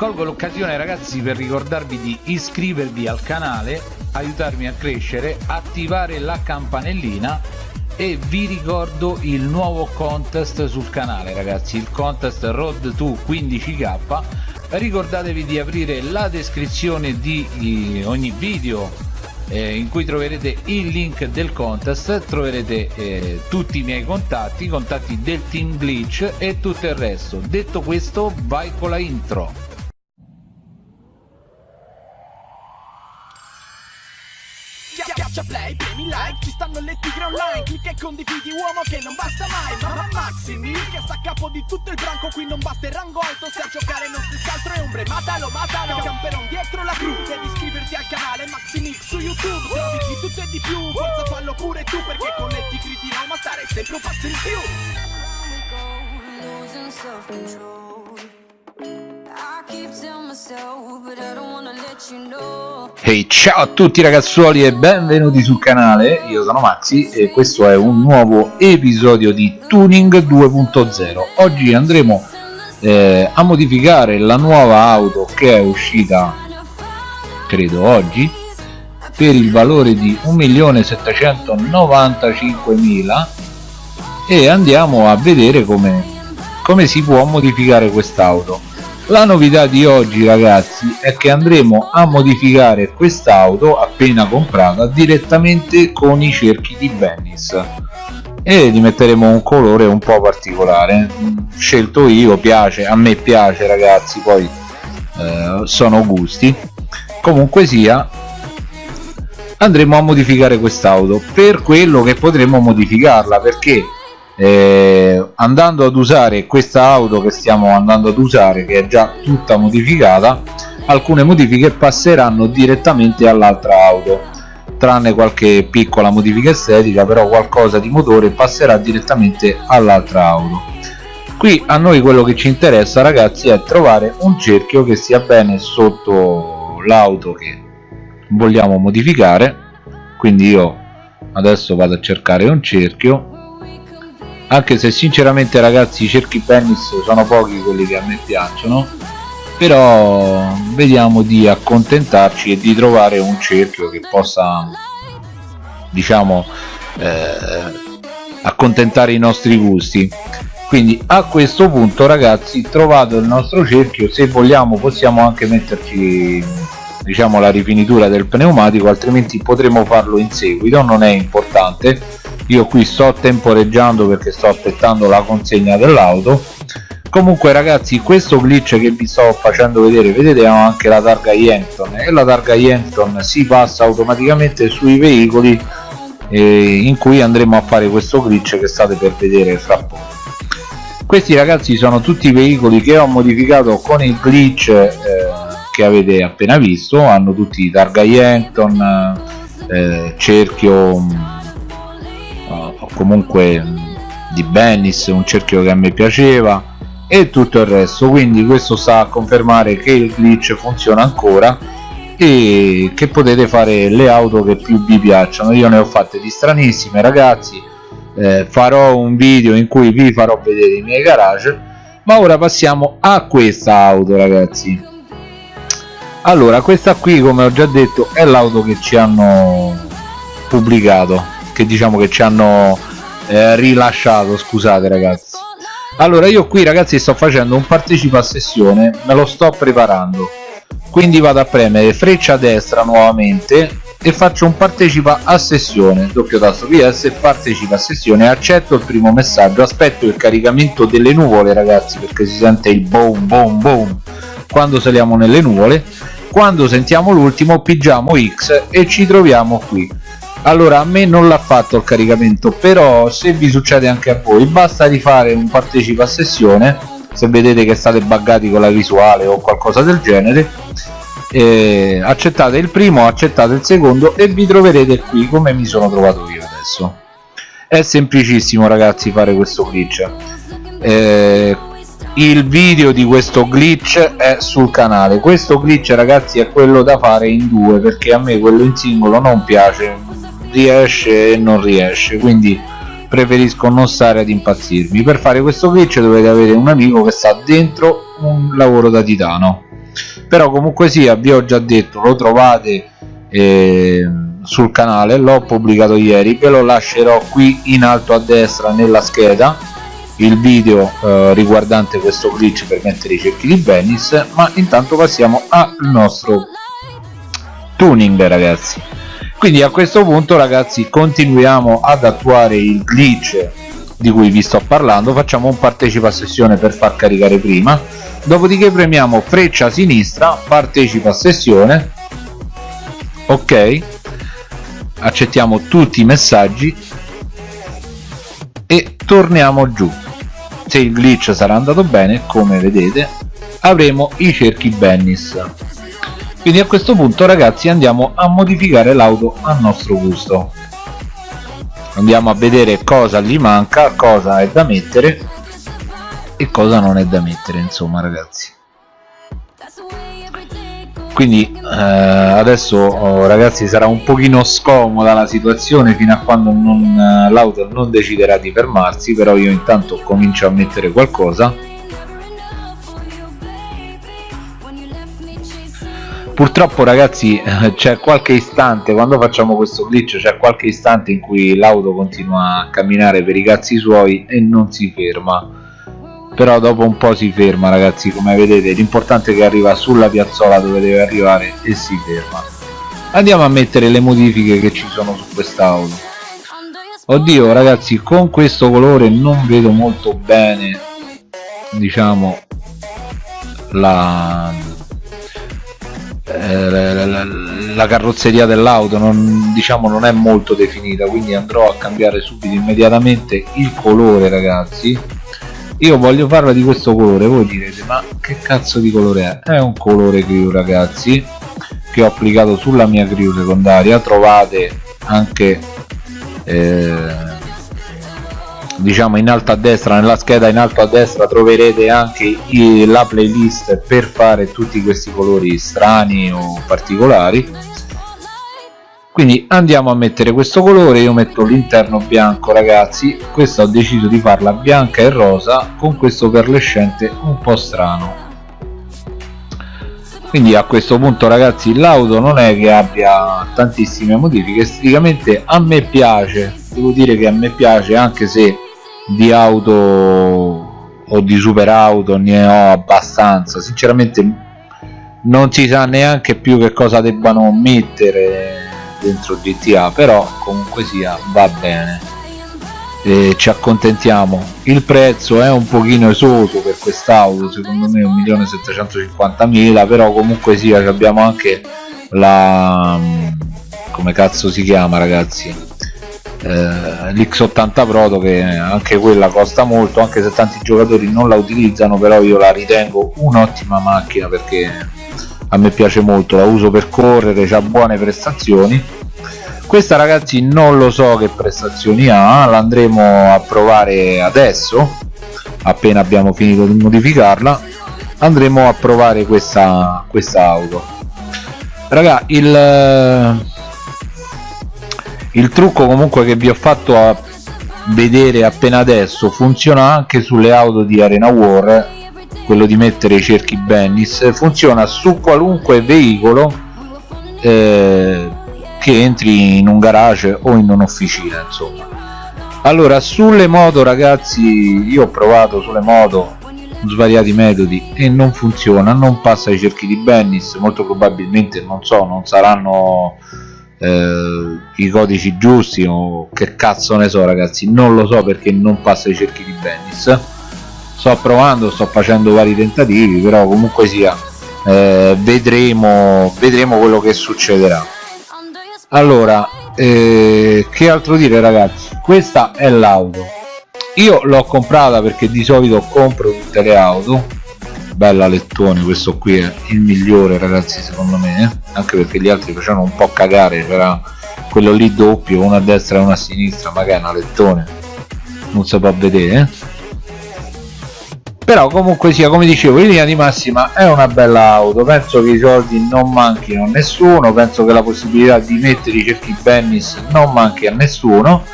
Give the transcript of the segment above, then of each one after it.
colgo l'occasione ragazzi per ricordarvi di iscrivervi al canale aiutarmi a crescere attivare la campanellina e vi ricordo il nuovo contest sul canale ragazzi il contest road to 15k ricordatevi di aprire la descrizione di ogni video eh, in cui troverete il link del contest troverete eh, tutti i miei contatti i contatti del team glitch e tutto il resto. Detto questo vai con la intro like, ci stanno le tigre online. Clicca e condividi uomo che non basta mai. Mamma Maximi, che sta a capo di tutto il branco. Qui non basta il rango alto, se a giocare non si scaltro e ombre. Matalo, matalo, camperon dietro la cru Devi iscriverti al canale Maximix su YouTube. Trovi di tutto e di più, forza fallo pure tu Perché con le tigre di Roma stare sempre un passo in più. Ehi hey, ciao a tutti ragazzuoli e benvenuti sul canale, io sono Maxi e questo è un nuovo episodio di Tuning 2.0 Oggi andremo eh, a modificare la nuova auto che è uscita, credo oggi per il valore di 1.795.000 e andiamo a vedere come, come si può modificare quest'auto la novità di oggi ragazzi è che andremo a modificare quest'auto appena comprata direttamente con i cerchi di Bennis e gli metteremo un colore un po' particolare. Scelto io, piace, a me piace ragazzi poi eh, sono gusti. Comunque sia andremo a modificare quest'auto per quello che potremo modificarla perché eh, andando ad usare questa auto che stiamo andando ad usare che è già tutta modificata alcune modifiche passeranno direttamente all'altra auto tranne qualche piccola modifica estetica però qualcosa di motore passerà direttamente all'altra auto. Qui a noi quello che ci interessa ragazzi è trovare un cerchio che sia bene sotto l'auto che vogliamo modificare. Quindi io adesso vado a cercare un cerchio anche se sinceramente ragazzi i cerchi pennis sono pochi quelli che a me piacciono però vediamo di accontentarci e di trovare un cerchio che possa diciamo eh, accontentare i nostri gusti. Quindi a questo punto ragazzi trovato il nostro cerchio se vogliamo possiamo anche metterci diciamo la rifinitura del pneumatico altrimenti potremo farlo in seguito non è importante io qui sto temporeggiando perché sto aspettando la consegna dell'auto. Comunque ragazzi questo glitch che vi sto facendo vedere vedete anche la targa Yankton e la targa Yankton si passa automaticamente sui veicoli eh, in cui andremo a fare questo glitch che state per vedere fra poco. Questi ragazzi sono tutti i veicoli che ho modificato con il glitch eh, che avete appena visto. Hanno tutti targa Yankton eh, cerchio comunque di Bennis, un cerchio che a me piaceva e tutto il resto. Quindi questo sta a confermare che il glitch funziona ancora e che potete fare le auto che più vi piacciono. Io ne ho fatte di stranissime ragazzi. Eh, farò un video in cui vi farò vedere i miei garage. Ma ora passiamo a questa auto ragazzi. Allora questa qui come ho già detto è l'auto che ci hanno pubblicato che diciamo che ci hanno eh, rilasciato scusate ragazzi. Allora io qui ragazzi sto facendo un partecipa a sessione me lo sto preparando. Quindi vado a premere freccia destra nuovamente e faccio un partecipa a sessione doppio tasto ps partecipa a sessione. Accetto il primo messaggio aspetto il caricamento delle nuvole ragazzi perché si sente il boom boom boom quando saliamo nelle nuvole. Quando sentiamo l'ultimo pigiamo x e ci troviamo qui allora a me non l'ha fatto il caricamento però se vi succede anche a voi basta rifare un partecipa a sessione se vedete che state buggati con la visuale o qualcosa del genere eh, accettate il primo accettate il secondo e vi troverete qui come mi sono trovato io adesso. È semplicissimo ragazzi fare questo glitch. Eh, il video di questo glitch è sul canale. Questo glitch ragazzi è quello da fare in due perché a me quello in singolo non piace riesce e non riesce quindi preferisco non stare ad impazzirmi. Per fare questo glitch dovete avere un amico che sta dentro un lavoro da titano. Però comunque sia vi ho già detto lo trovate eh, sul canale l'ho pubblicato ieri ve lo lascerò qui in alto a destra nella scheda il video eh, riguardante questo glitch per mettere i cerchi di Venice ma intanto passiamo al nostro tuning ragazzi quindi a questo punto ragazzi continuiamo ad attuare il glitch di cui vi sto parlando. Facciamo un partecipa sessione per far caricare prima. Dopodiché premiamo freccia sinistra partecipa sessione. Ok. Accettiamo tutti i messaggi. E torniamo giù. Se il glitch sarà andato bene come vedete avremo i cerchi Bennis quindi a questo punto ragazzi andiamo a modificare l'auto a nostro gusto. Andiamo a vedere cosa gli manca cosa è da mettere e cosa non è da mettere insomma ragazzi. Quindi eh, adesso oh, ragazzi sarà un pochino scomoda la situazione fino a quando eh, l'auto non deciderà di fermarsi però io intanto comincio a mettere qualcosa purtroppo ragazzi eh, c'è qualche istante quando facciamo questo glitch c'è qualche istante in cui l'auto continua a camminare per i cazzi suoi e non si ferma. Però dopo un po' si ferma ragazzi come vedete. L'importante è che arriva sulla piazzola dove deve arrivare e si ferma. Andiamo a mettere le modifiche che ci sono su quest'auto. Oddio ragazzi con questo colore non vedo molto bene diciamo la la, la, la, carrozzeria dell'auto non, diciamo non è molto definita quindi andrò a cambiare subito immediatamente il colore ragazzi. Io voglio farla di questo colore voi direte ma che cazzo di colore è? È un colore crew ragazzi che ho applicato sulla mia crew secondaria. Trovate anche eh, diciamo in alto a destra nella scheda in alto a destra troverete anche la playlist per fare tutti questi colori strani o particolari. Quindi andiamo a mettere questo colore io metto l'interno bianco ragazzi. Questa ho deciso di farla bianca e rosa con questo perlescente un po' strano. Quindi a questo punto ragazzi l'auto non è che abbia tantissime modifiche. Esteticamente a me piace devo dire che a me piace anche se di auto o di super auto ne ho abbastanza. Sinceramente non si sa neanche più che cosa debbano mettere dentro GTA però comunque sia va bene. E ci accontentiamo. Il prezzo è un pochino esoso per quest'auto secondo me 1.750.000 però comunque sia abbiamo anche la come cazzo si chiama ragazzi eh, l'X80 Proto che anche quella costa molto anche se tanti giocatori non la utilizzano però io la ritengo un'ottima macchina perché a me piace molto la uso per correre ha buone prestazioni. Questa ragazzi non lo so che prestazioni ha l'andremo a provare adesso appena abbiamo finito di modificarla andremo a provare questa, questa auto. Raga il il trucco comunque che vi ho fatto a vedere appena adesso funziona anche sulle auto di Arena War quello di mettere i cerchi Bennis funziona su qualunque veicolo eh, che entri in un garage o in un'officina insomma. Allora sulle moto ragazzi io ho provato sulle moto svariati metodi e non funziona non passa i cerchi di Bennis molto probabilmente non so non saranno eh, i codici giusti o che cazzo ne so ragazzi. Non lo so perché non passa i cerchi di Bennis. Sto provando sto facendo vari tentativi però comunque sia eh, vedremo vedremo quello che succederà. Allora eh, che altro dire ragazzi? Questa è l'auto. Io l'ho comprata perché di solito compro tutte le auto bella lettone questo qui è il migliore ragazzi secondo me eh? anche perché gli altri facevano un po' cagare c'era quello lì doppio uno a destra e uno a sinistra ma che è una lettone non si può vedere eh? però comunque sia come dicevo in linea di massima è una bella auto penso che i soldi non manchino a nessuno penso che la possibilità di mettere i cerchi Bennis non manchi a nessuno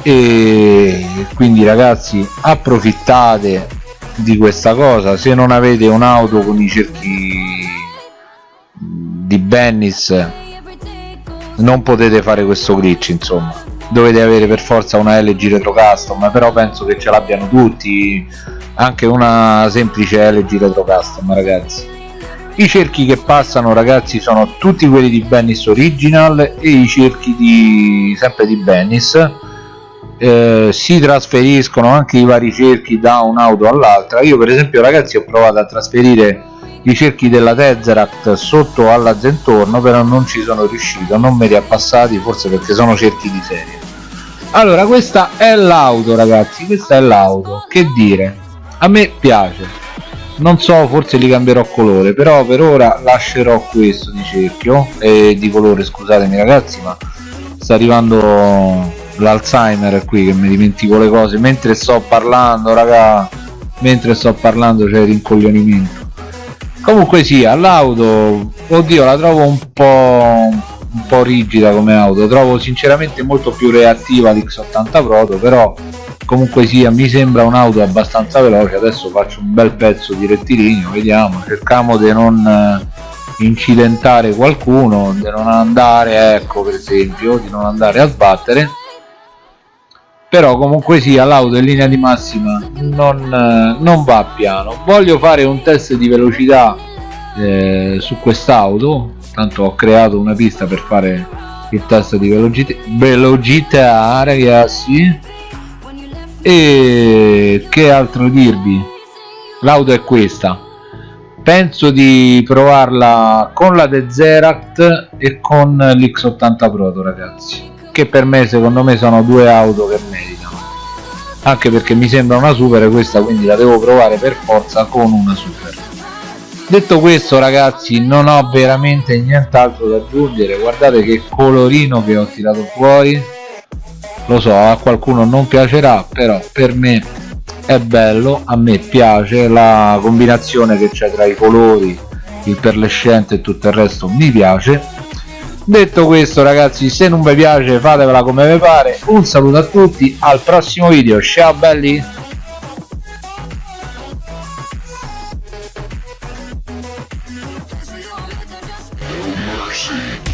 e quindi ragazzi approfittate di questa cosa. Se non avete un'auto con i cerchi di Bennis non potete fare questo glitch insomma. Dovete avere per forza una LG Retro Custom però penso che ce l'abbiano tutti. Anche una semplice LG Retro Custom ragazzi. I cerchi che passano ragazzi sono tutti quelli di Bennis Original e i cerchi di sempre di Bennis eh, si trasferiscono anche i vari cerchi da un'auto all'altra. Io per esempio ragazzi ho provato a trasferire i cerchi della Tesseract sotto alla Zentorno però non ci sono riuscito non me li ha passati forse perché sono cerchi di serie. Allora questa è l'auto ragazzi questa è l'auto. Che dire? A me piace. Non so forse li cambierò colore però per ora lascerò questo di cerchio e di colore scusatemi ragazzi ma sta arrivando l'alzheimer qui che mi dimentico le cose. Mentre sto parlando raga mentre sto parlando c'è il rincoglionimento. Comunque sia l'auto oddio la trovo un po' un po' rigida come auto. Trovo sinceramente molto più reattiva l'X80 Proto però comunque sia mi sembra un'auto abbastanza veloce. Adesso faccio un bel pezzo di rettilineo vediamo. Cerchiamo di non eh, incidentare qualcuno di non andare ecco per esempio di non andare a sbattere però comunque sia l'auto in linea di massima non, eh, non va piano. Voglio fare un test di velocità eh, su quest'auto. Tanto ho creato una pista per fare il test di velocità, velocità ragazzi. E che altro dirvi? L'auto è questa. Penso di provarla con la Deseract e con l'X80 Proto ragazzi che per me secondo me sono due auto che meritano. Anche perché mi sembra una super questa quindi la devo provare per forza con una super. Detto questo ragazzi non ho veramente nient'altro da aggiungere. Guardate che colorino che ho tirato fuori. Lo so a qualcuno non piacerà però per me è bello a me piace la combinazione che c'è tra i colori il perlescente e tutto il resto mi piace detto questo ragazzi se non vi piace fatevela come vi pare un saluto a tutti al prossimo video ciao belli Mercy.